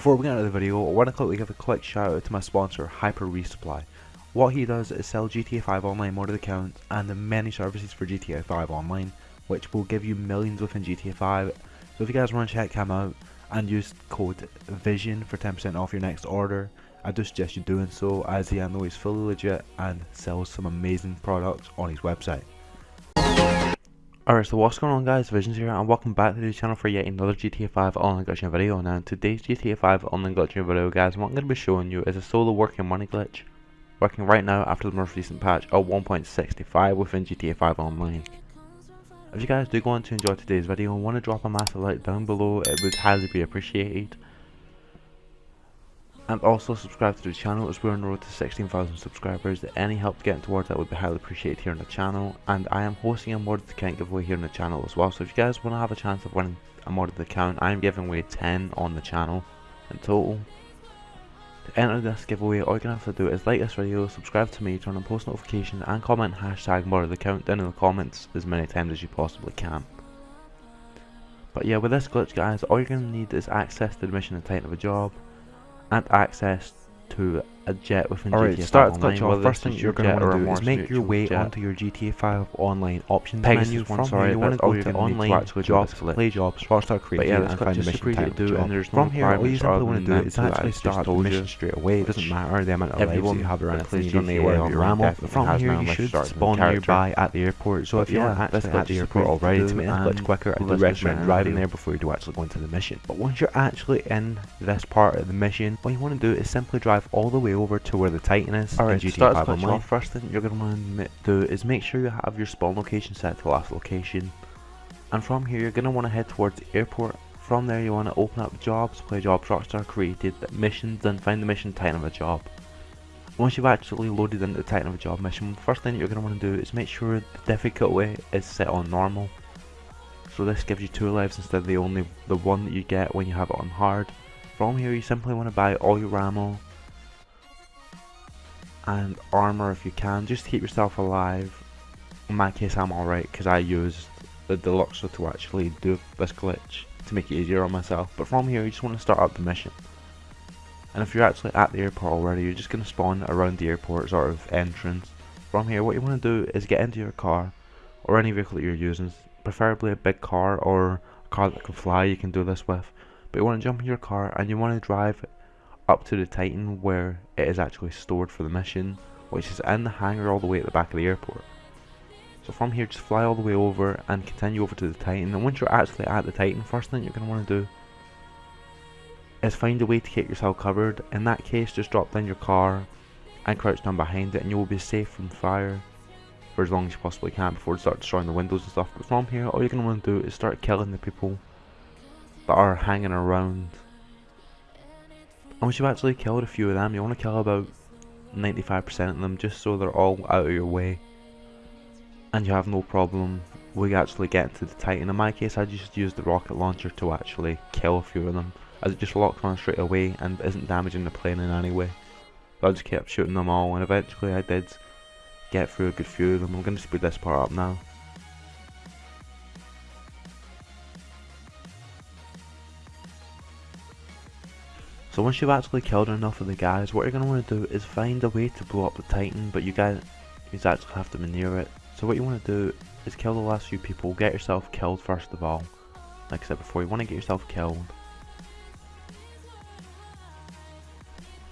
Before we get into the video, I want to quickly give a quick shout out to my sponsor Hyper Resupply. What he does is sell GTA 5 online modded accounts and the many services for GTA 5 online, which will give you millions within GTA 5. So if you guys want to check him out and use code VISION for 10% off your next order, I do suggest you doing so as he I know he's fully legit and sells some amazing products on his website. Alright, so what's going on guys, Visions here and welcome back to the channel for yet another GTA 5 online glitching video. Now today's GTA 5 online glitching video guys, what I'm going to be showing you is a solo working money glitch. Working right now after the most recent patch of 1.65 within GTA 5 online. If you guys do go on to enjoy today's video and want to drop a massive like down below, it would highly be appreciated and also subscribe to the channel as we're on the road to 16,000 subscribers. Any help getting towards that would be highly appreciated here on the channel and I am hosting a modded account giveaway here on the channel as well so if you guys want to have a chance of winning a modded account I am giving away 10 on the channel in total. To enter this giveaway all you're going to have to do is like this video, subscribe to me, turn on post notifications and comment hashtag modded account down in the comments as many times as you possibly can. But yeah with this glitch guys all you're going to need is access to the mission and title of a job and access to a jet within Alright, GTA start 5 the Online. off. First thing you're going to want to do is make your way jet. onto your GTA 5 online options Pegasus menu. From sorry, here, you want to all go to to online actually jobs, this play jobs, Rockstar But Creative, yeah, and find the mission to type do, job. and there's no From here, all you simply want to do is to actually start the mission straight away. It doesn't matter the amount of lives you have anything. plays You don't need to worry about your online ammo. definitely From here, you should spawn nearby at the airport. So if you're actually at the airport to already, to make glitch and quicker, I do recommend driving there before you do actually go into the mission. But once you're actually in this part of the mission, what you want to do is simply drive all the way over to where the Titan is Alright, to start 5 the glitch off, first thing you're going to want to do is make sure you have your spawn location set to last location. And from here you're going to want to head towards the airport. From there you want to open up jobs, play jobs Rockstar created, missions, and find the mission Titan of a job. Once you've actually loaded into the Titan of a job mission, first thing you're going to want to do is make sure the difficulty is set on normal. So this gives you two lives instead of the only the one that you get when you have it on hard. From here you simply want to buy all your ammo and armor if you can, just to keep yourself alive. In my case I'm alright because I used the Deluxo to actually do this glitch to make it easier on myself. But from here you just want to start up the mission. And if you're actually at the airport already, you're just going to spawn around the airport sort of entrance. From here what you want to do is get into your car or any vehicle that you're using, preferably a big car or a car that can fly you can do this with. But you want to jump in your car and you want to drive up to the Titan where it is actually stored for the mission, which is in the hangar all the way at the back of the airport. So from here just fly all the way over and continue over to the Titan and once you're actually at the Titan, first thing you're going to want to do is find a way to get yourself covered. In that case just drop down your car and crouch down behind it and you will be safe from fire for as long as you possibly can before you start destroying the windows and stuff. But from here all you're going to want to do is start killing the people that are hanging around once you've actually killed a few of them, you want to kill about 95% of them just so they're all out of your way. And you have no problem with actually getting to the Titan. In my case, I just used the rocket launcher to actually kill a few of them. As it just locks on straight away and isn't damaging the plane in any way. So I just kept shooting them all and eventually I did get through a good few of them. I'm going to speed this part up now. So once you've actually killed enough of the guys, what you're going to want to do is find a way to blow up the Titan, but you guys you actually have to maneuver it. So what you want to do is kill the last few people, get yourself killed first of all. Like I said before, you want to get yourself killed.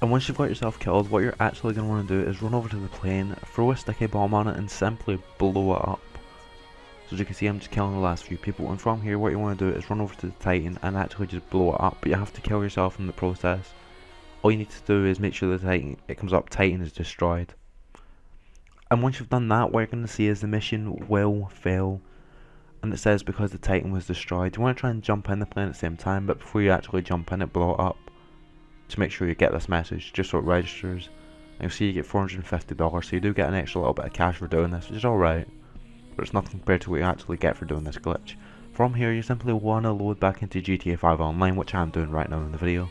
And once you've got yourself killed, what you're actually going to want to do is run over to the plane, throw a sticky bomb on it and simply blow it up. So as you can see I'm just killing the last few people and from here what you want to do is run over to the Titan and actually just blow it up but you have to kill yourself in the process. All you need to do is make sure the Titan, it comes up Titan is destroyed. And once you've done that what you're going to see is the mission will fail and it says because the Titan was destroyed. You want to try and jump in the plane at the same time but before you actually jump in it blow it up to make sure you get this message just so it registers. And you'll see you get $450 so you do get an extra little bit of cash for doing this which is alright but it's nothing compared to what you actually get for doing this glitch. From here you simply want to load back into GTA 5 Online, which I'm doing right now in the video.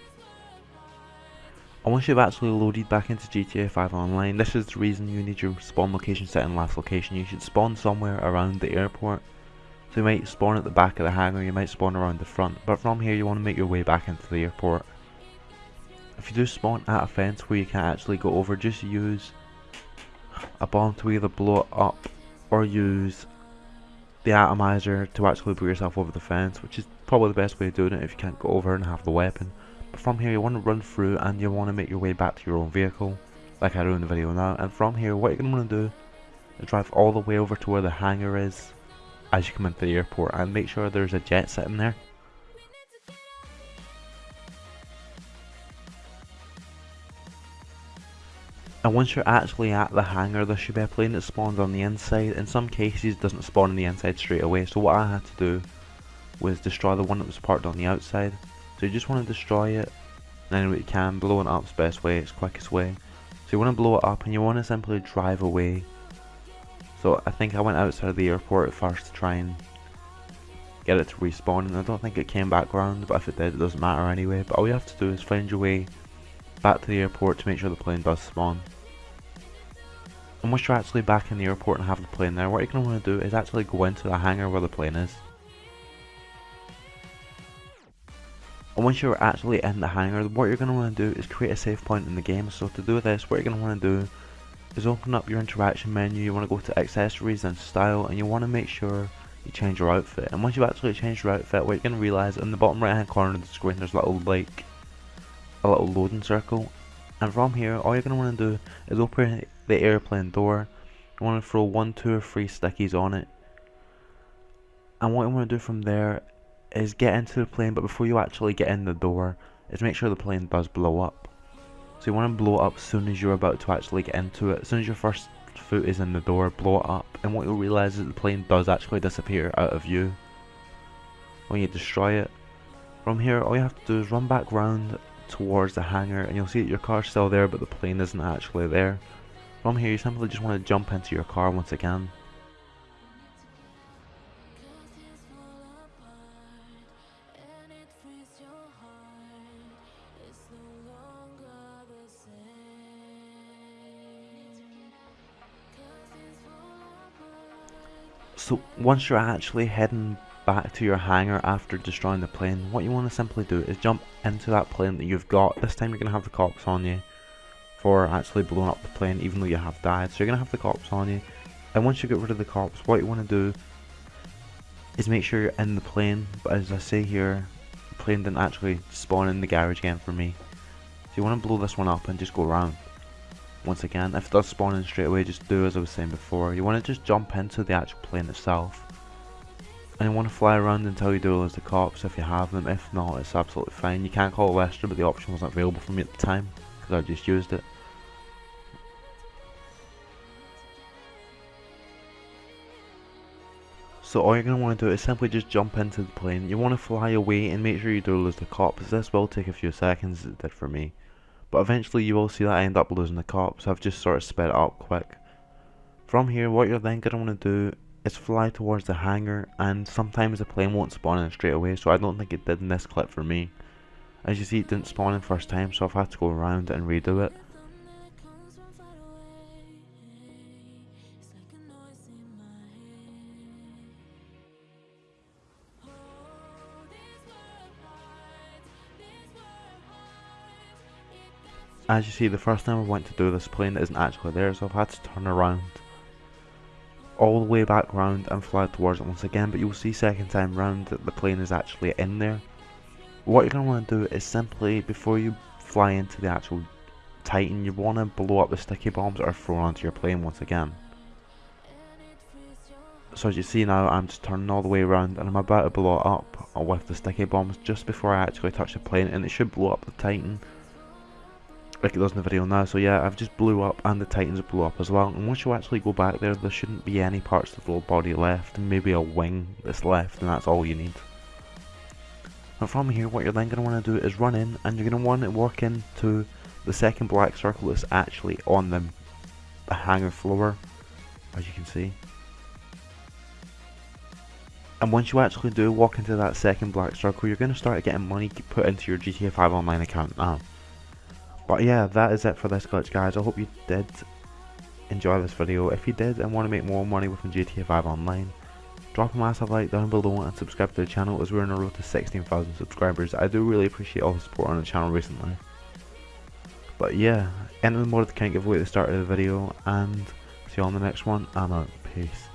And once you've actually loaded back into GTA 5 Online, this is the reason you need your spawn location set in last location. You should spawn somewhere around the airport. So you might spawn at the back of the hangar, you might spawn around the front, but from here you want to make your way back into the airport. If you do spawn at a fence where you can't actually go over, just use a bomb to either blow it up or use the atomizer to actually put yourself over the fence, which is probably the best way of doing it if you can't go over and have the weapon. But from here you want to run through and you want to make your way back to your own vehicle, like I do in the video now. And from here what you're going to want to do is drive all the way over to where the hangar is as you come into the airport and make sure there's a jet sitting there. And once you're actually at the hangar, there should be a plane that spawns on the inside. In some cases, it doesn't spawn on the inside straight away. So what I had to do was destroy the one that was parked on the outside. So you just want to destroy it. And way you can, blowing it up best way, it's quickest way. So you want to blow it up and you want to simply drive away. So I think I went outside of the airport first to try and get it to respawn. And I don't think it came back around, but if it did, it doesn't matter anyway. But all you have to do is find your way back to the airport to make sure the plane does spawn. And once you're actually back in the airport and have the plane there, what you're going to want to do is actually go into the hangar where the plane is. And once you're actually in the hangar, what you're going to want to do is create a save point in the game. So to do this, what you're going to want to do is open up your interaction menu, you want to go to accessories and style, and you want to make sure you change your outfit. And once you've actually changed your outfit, what you're going to realise in the bottom right hand corner of the screen, there's a little like a little loading circle. And from here all you're going to want to do is open the airplane door. You want to throw one two or three stickies on it. And what you want to do from there is get into the plane but before you actually get in the door is make sure the plane does blow up. So you want to blow it up as soon as you're about to actually get into it. As soon as your first foot is in the door blow it up. And what you'll realize is the plane does actually disappear out of view. When you destroy it. From here all you have to do is run back round towards the hangar and you'll see that your car's still there but the plane isn't actually there. From here you simply just want to jump into your car once again. So once you're actually heading back to your hangar after destroying the plane, what you want to simply do is jump into that plane that you've got. This time you're going to have the cops on you for actually blowing up the plane even though you have died. So you're going to have the cops on you. And once you get rid of the cops, what you want to do is make sure you're in the plane. But as I say here, the plane didn't actually spawn in the garage again for me. So you want to blow this one up and just go around. Once again, if it does spawn in straight away, just do as I was saying before. You want to just jump into the actual plane itself and you want to fly around until you do as the cops if you have them. If not, it's absolutely fine. You can't call Lester, but the option wasn't available for me at the time because I just used it. So all you're going to want to do is simply just jump into the plane. You want to fly away and make sure you do lose the cops. This will take a few seconds, it did for me. But eventually you will see that I end up losing the cops. I've just sort of sped it up quick. From here, what you're then going to want to do is fly towards the hangar and sometimes the plane won't spawn in straight away so I don't think it did in this clip for me. As you see it didn't spawn in first time so I've had to go around and redo it. As you see the first time I went to do this plane isn't actually there so I've had to turn around all the way back round and fly towards it once again but you'll see second time round that the plane is actually in there. What you're going to want to do is simply before you fly into the actual titan you want to blow up the sticky bombs that are thrown onto your plane once again. So as you see now I'm just turning all the way around and I'm about to blow it up with the sticky bombs just before I actually touch the plane and it should blow up the titan like it does in the video now. So yeah, I've just blew up and the Titans blew up as well. And once you actually go back there, there shouldn't be any parts of the body left. Maybe a wing that's left and that's all you need. And from here, what you're then going to want to do is run in and you're going to want to walk into the second black circle that's actually on the, the hangar floor, as you can see. And once you actually do walk into that second black circle, you're going to start getting money put into your GTA 5 online account now. But yeah, that is it for this glitch guys. I hope you did enjoy this video. If you did and want to make more money within GTA 5 Online, drop a massive like down below and subscribe to the channel as we're on a road to 16,000 subscribers. I do really appreciate all the support on the channel recently. But yeah, enter the mod account giveaway at the start of the video, and see you on the next one. I'm out. Peace.